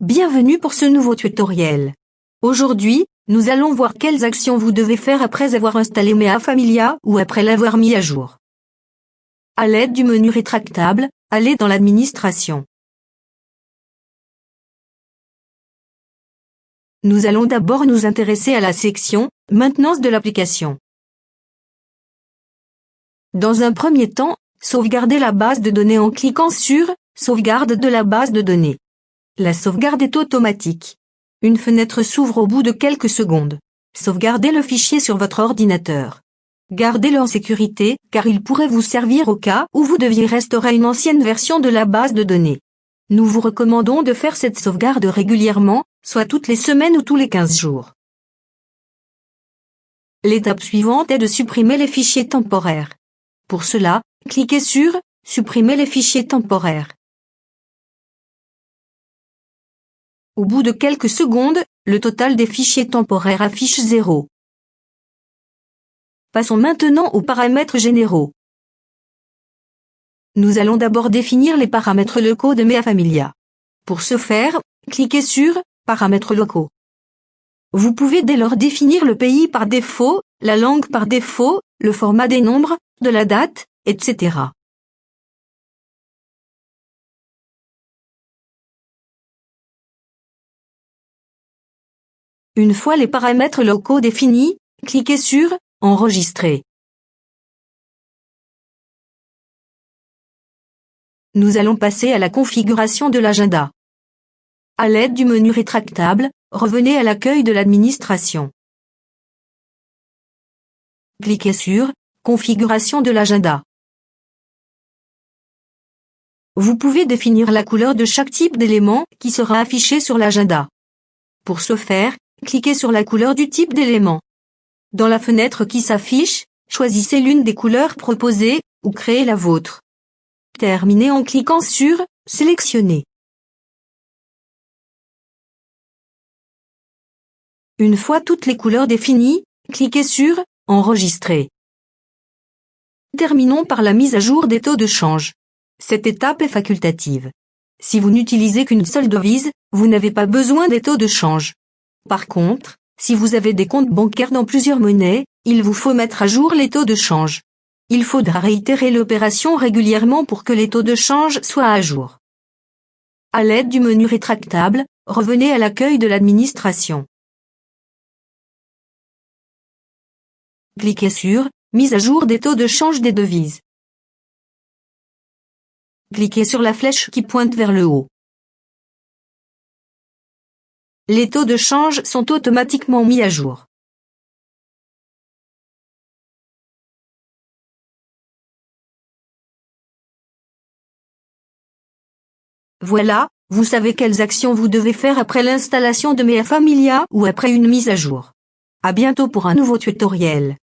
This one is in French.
Bienvenue pour ce nouveau tutoriel. Aujourd'hui, nous allons voir quelles actions vous devez faire après avoir installé Mea Familia ou après l'avoir mis à jour. À l'aide du menu rétractable, allez dans l'administration. Nous allons d'abord nous intéresser à la section « Maintenance de l'application ». Dans un premier temps, sauvegardez la base de données en cliquant sur « Sauvegarde de la base de données ». La sauvegarde est automatique. Une fenêtre s'ouvre au bout de quelques secondes. Sauvegardez le fichier sur votre ordinateur. Gardez-le en sécurité, car il pourrait vous servir au cas où vous deviez restaurer une ancienne version de la base de données. Nous vous recommandons de faire cette sauvegarde régulièrement, soit toutes les semaines ou tous les 15 jours. L'étape suivante est de supprimer les fichiers temporaires. Pour cela, cliquez sur « Supprimer les fichiers temporaires ». Au bout de quelques secondes, le total des fichiers temporaires affiche 0. Passons maintenant aux paramètres généraux. Nous allons d'abord définir les paramètres locaux de Mea Familia. Pour ce faire, cliquez sur « Paramètres locaux ». Vous pouvez dès lors définir le pays par défaut, la langue par défaut, le format des nombres, de la date, etc. Une fois les paramètres locaux définis, cliquez sur « Enregistrer ». Nous allons passer à la configuration de l'agenda. À l'aide du menu rétractable, revenez à l'accueil de l'administration. Cliquez sur « Configuration de l'agenda ». Vous pouvez définir la couleur de chaque type d'élément qui sera affiché sur l'agenda. Pour ce faire, cliquez sur la couleur du type d'élément. Dans la fenêtre qui s'affiche, choisissez l'une des couleurs proposées, ou créez la vôtre. Terminez en cliquant sur « Sélectionner ». Une fois toutes les couleurs définies, cliquez sur « Enregistrer ». Terminons par la mise à jour des taux de change. Cette étape est facultative. Si vous n'utilisez qu'une seule devise, vous n'avez pas besoin des taux de change. Par contre, si vous avez des comptes bancaires dans plusieurs monnaies, il vous faut mettre à jour les taux de change. Il faudra réitérer l'opération régulièrement pour que les taux de change soient à jour. À l'aide du menu rétractable, revenez à l'accueil de l'administration. Cliquez sur « Mise à jour des taux de change des devises ». Cliquez sur la flèche qui pointe vers le haut. Les taux de change sont automatiquement mis à jour. Voilà, vous savez quelles actions vous devez faire après l'installation de Mea Familia ou après une mise à jour. À bientôt pour un nouveau tutoriel.